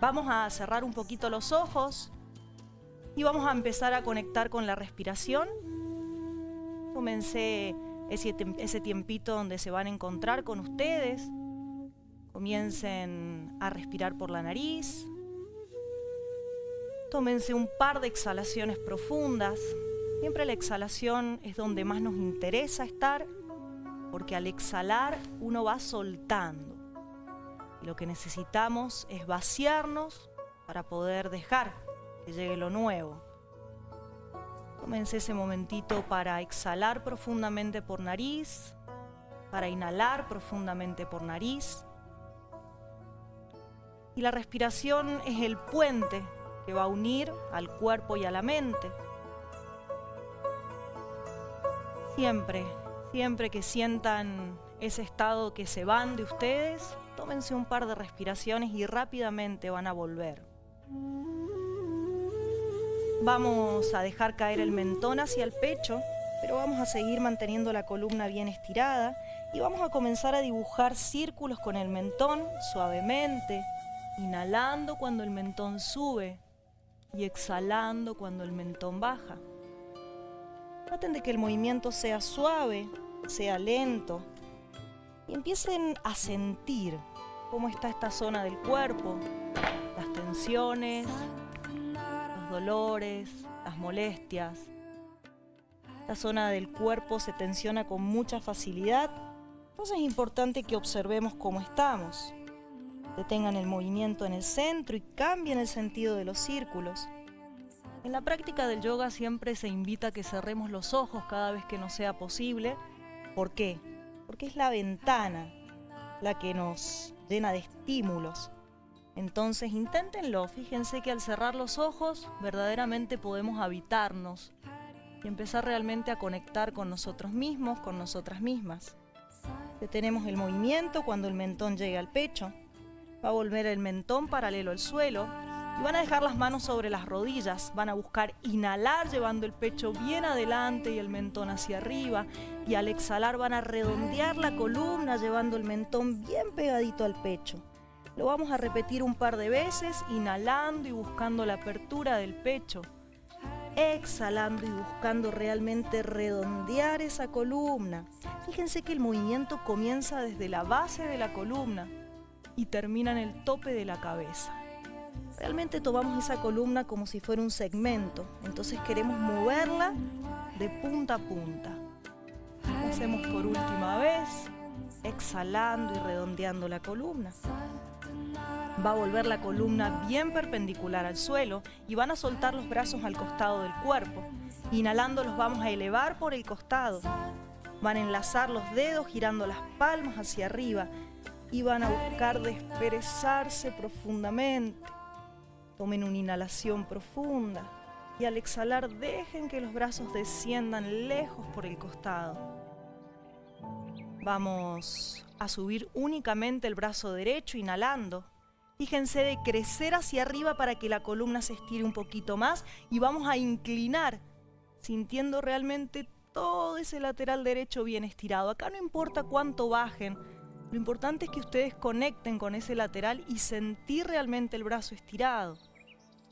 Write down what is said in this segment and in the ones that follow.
Vamos a cerrar un poquito los ojos y vamos a empezar a conectar con la respiración. Comencé ese, tiempito donde se van a encontrar con ustedes. Comiencen a respirar por la nariz. Tómense un par de exhalaciones profundas. Siempre la exhalación es donde más nos interesa estar, porque al exhalar uno va soltando. Lo que necesitamos es vaciarnos para poder dejar que llegue lo nuevo. Tómense ese momentito para exhalar profundamente por nariz, para inhalar profundamente por nariz. Y la respiración es el puente que va a unir al cuerpo y a la mente. Siempre, siempre que sientan ese estado que se van de ustedes, tómense un par de respiraciones y rápidamente van a volver. Vamos a dejar caer el mentón hacia el pecho, pero vamos a seguir manteniendo la columna bien estirada y vamos a comenzar a dibujar círculos con el mentón suavemente, inhalando cuando el mentón sube y exhalando cuando el mentón baja. Traten de que el movimiento sea suave, sea lento y empiecen a sentir cómo está esta zona del cuerpo, las tensiones, dolores, las molestias. La zona del cuerpo se tensiona con mucha facilidad, entonces es importante que observemos cómo estamos. Detengan el movimiento en el centro y cambien el sentido de los círculos. En la práctica del yoga siempre se invita a que cerremos los ojos cada vez que nos sea posible. ¿Por qué? Porque es la ventana la que nos llena de estímulos entonces inténtenlo, fíjense que al cerrar los ojos verdaderamente podemos habitarnos y empezar realmente a conectar con nosotros mismos, con nosotras mismas. Detenemos el movimiento cuando el mentón llegue al pecho. Va a volver el mentón paralelo al suelo y van a dejar las manos sobre las rodillas. Van a buscar inhalar llevando el pecho bien adelante y el mentón hacia arriba. Y al exhalar van a redondear la columna llevando el mentón bien pegadito al pecho. Lo vamos a repetir un par de veces, inhalando y buscando la apertura del pecho. Exhalando y buscando realmente redondear esa columna. Fíjense que el movimiento comienza desde la base de la columna y termina en el tope de la cabeza. Realmente tomamos esa columna como si fuera un segmento, entonces queremos moverla de punta a punta. Hacemos por última vez, exhalando y redondeando la columna. Va a volver la columna bien perpendicular al suelo y van a soltar los brazos al costado del cuerpo. Inhalando los vamos a elevar por el costado. Van a enlazar los dedos girando las palmas hacia arriba y van a buscar desperezarse profundamente. Tomen una inhalación profunda y al exhalar dejen que los brazos desciendan lejos por el costado. Vamos a subir únicamente el brazo derecho inhalando Fíjense de crecer hacia arriba para que la columna se estire un poquito más y vamos a inclinar, sintiendo realmente todo ese lateral derecho bien estirado. Acá no importa cuánto bajen, lo importante es que ustedes conecten con ese lateral y sentir realmente el brazo estirado.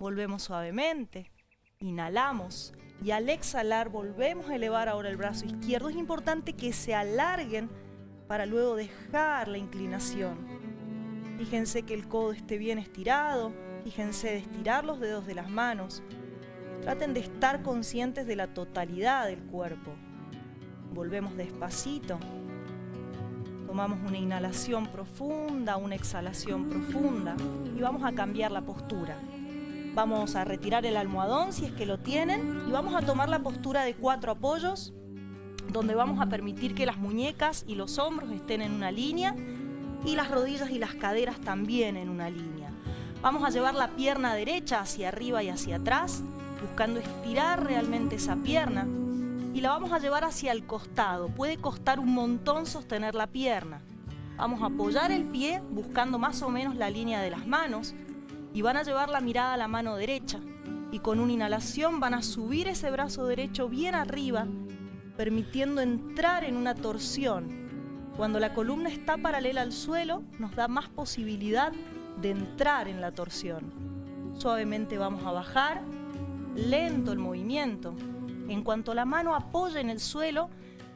Volvemos suavemente, inhalamos y al exhalar volvemos a elevar ahora el brazo izquierdo. Es importante que se alarguen para luego dejar la inclinación. Fíjense que el codo esté bien estirado. Fíjense de estirar los dedos de las manos. Traten de estar conscientes de la totalidad del cuerpo. Volvemos despacito. Tomamos una inhalación profunda, una exhalación profunda y vamos a cambiar la postura. Vamos a retirar el almohadón si es que lo tienen y vamos a tomar la postura de cuatro apoyos donde vamos a permitir que las muñecas y los hombros estén en una línea y las rodillas y las caderas también en una línea. Vamos a llevar la pierna derecha hacia arriba y hacia atrás, buscando estirar realmente esa pierna y la vamos a llevar hacia el costado. Puede costar un montón sostener la pierna. Vamos a apoyar el pie buscando más o menos la línea de las manos y van a llevar la mirada a la mano derecha y con una inhalación van a subir ese brazo derecho bien arriba permitiendo entrar en una torsión cuando la columna está paralela al suelo, nos da más posibilidad de entrar en la torsión. Suavemente vamos a bajar, lento el movimiento. En cuanto la mano apoye en el suelo,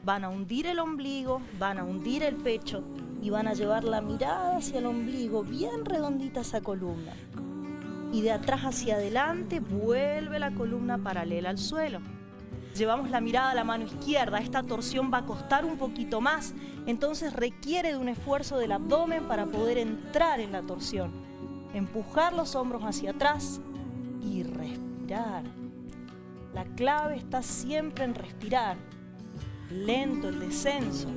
van a hundir el ombligo, van a hundir el pecho y van a llevar la mirada hacia el ombligo, bien redondita esa columna. Y de atrás hacia adelante vuelve la columna paralela al suelo. Llevamos la mirada a la mano izquierda, esta torsión va a costar un poquito más, entonces requiere de un esfuerzo del abdomen para poder entrar en la torsión. Empujar los hombros hacia atrás y respirar. La clave está siempre en respirar. Lento el descenso.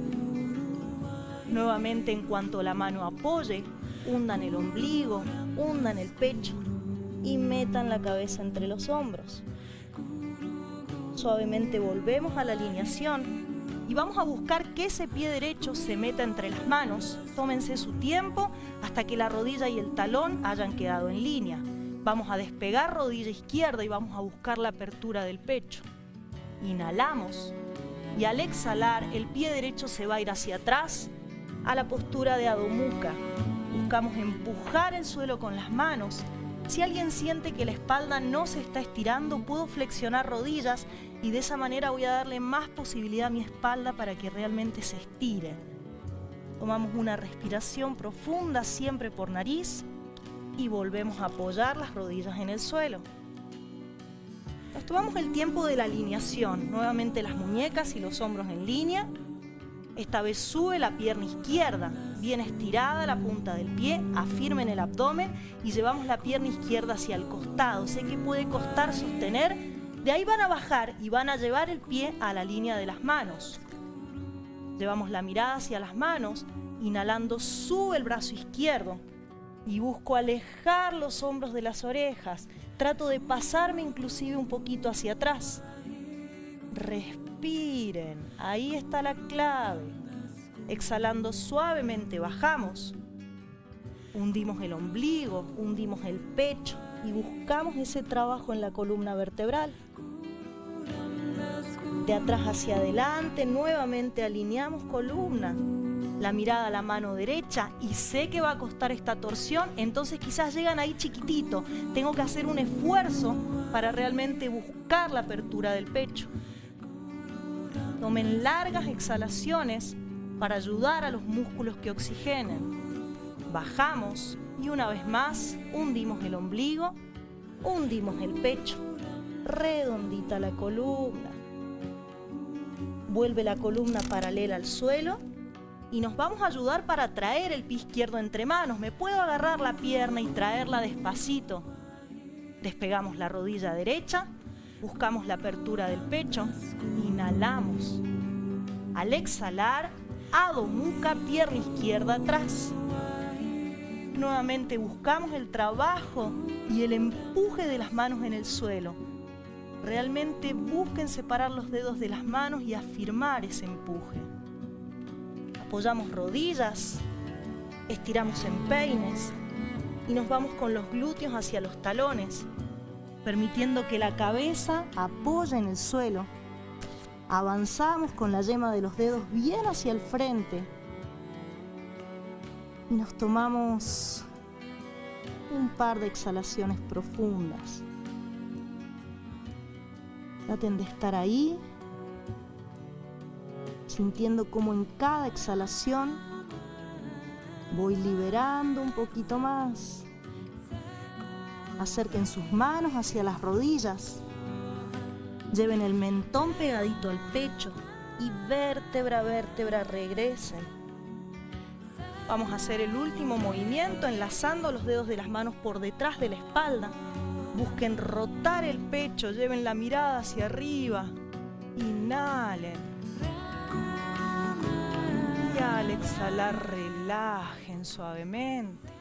Nuevamente en cuanto la mano apoye, hundan el ombligo, hundan el pecho y metan la cabeza entre los hombros. Suavemente volvemos a la alineación y vamos a buscar que ese pie derecho se meta entre las manos. Tómense su tiempo hasta que la rodilla y el talón hayan quedado en línea. Vamos a despegar rodilla izquierda y vamos a buscar la apertura del pecho. Inhalamos y al exhalar el pie derecho se va a ir hacia atrás a la postura de Adho Mukha. Buscamos empujar el suelo con las manos. Si alguien siente que la espalda no se está estirando, puedo flexionar rodillas y de esa manera voy a darle más posibilidad a mi espalda para que realmente se estire. Tomamos una respiración profunda siempre por nariz y volvemos a apoyar las rodillas en el suelo. Nos tomamos el tiempo de la alineación, nuevamente las muñecas y los hombros en línea. Esta vez sube la pierna izquierda, bien estirada la punta del pie, afirmen el abdomen y llevamos la pierna izquierda hacia el costado. Sé que puede costar sostener, de ahí van a bajar y van a llevar el pie a la línea de las manos. Llevamos la mirada hacia las manos, inhalando sube el brazo izquierdo y busco alejar los hombros de las orejas. Trato de pasarme inclusive un poquito hacia atrás. Respiren, ahí está la clave. Exhalando suavemente bajamos. Hundimos el ombligo, hundimos el pecho y buscamos ese trabajo en la columna vertebral. De atrás hacia adelante, nuevamente alineamos columna la mirada a la mano derecha y sé que va a costar esta torsión, entonces quizás llegan ahí chiquitito. Tengo que hacer un esfuerzo para realmente buscar la apertura del pecho. Tomen largas exhalaciones para ayudar a los músculos que oxigenen. Bajamos y una vez más hundimos el ombligo, hundimos el pecho, redondita la columna. Vuelve la columna paralela al suelo y nos vamos a ayudar para traer el pie izquierdo entre manos. Me puedo agarrar la pierna y traerla despacito. Despegamos la rodilla derecha, buscamos la apertura del pecho, inhalamos. Al exhalar, Adho Mukha, pierna izquierda atrás. Nuevamente buscamos el trabajo y el empuje de las manos en el suelo. Realmente busquen separar los dedos de las manos y afirmar ese empuje apoyamos rodillas, estiramos en peines y nos vamos con los glúteos hacia los talones, permitiendo que la cabeza apoye en el suelo. Avanzamos con la yema de los dedos bien hacia el frente y nos tomamos un par de exhalaciones profundas. Traten de estar ahí sintiendo como en cada exhalación voy liberando un poquito más. Acerquen sus manos hacia las rodillas. Lleven el mentón pegadito al pecho y vértebra a vértebra regresen. Vamos a hacer el último movimiento enlazando los dedos de las manos por detrás de la espalda. Busquen rotar el pecho, lleven la mirada hacia arriba. Inhalen al exhalar relajen suavemente.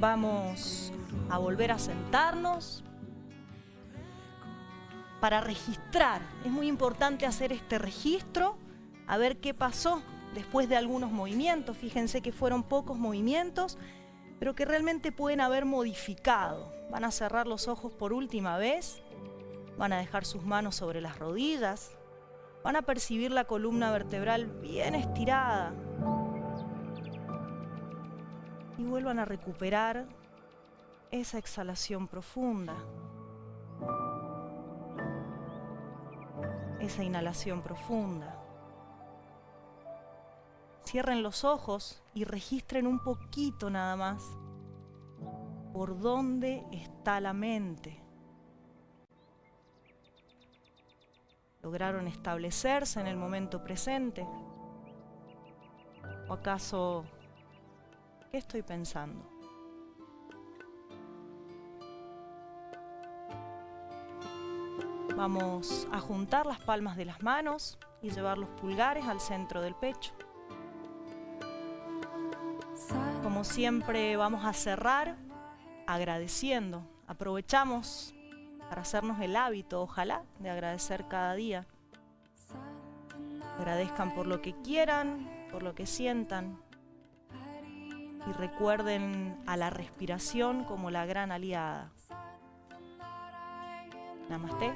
Vamos a volver a sentarnos para registrar. Es muy importante hacer este registro, a ver qué pasó después de algunos movimientos. Fíjense que fueron pocos movimientos, pero que realmente pueden haber modificado. Van a cerrar los ojos por última vez, van a dejar sus manos sobre las rodillas, van a percibir la columna vertebral bien estirada. Y vuelvan a recuperar esa exhalación profunda, esa inhalación profunda. Cierren los ojos y registren un poquito nada más por dónde está la mente. ¿Lograron establecerse en el momento presente? ¿O acaso qué estoy pensando? Vamos a juntar las palmas de las manos y llevar los pulgares al centro del pecho. Como siempre vamos a cerrar agradeciendo. Aprovechamos para hacernos el hábito, ojalá, de agradecer cada día. Agradezcan por lo que quieran, por lo que sientan. Y recuerden a la respiración como la gran aliada. Namaste.